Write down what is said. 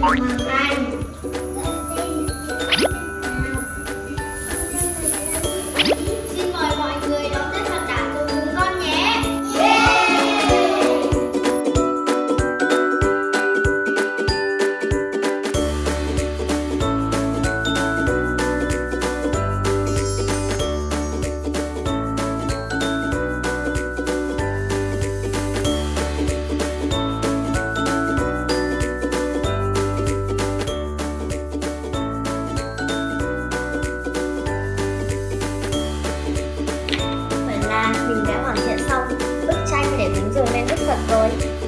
Thank you. mình đã hoàn thiện xong bức tranh để cúng dường lên Đức Phật rồi.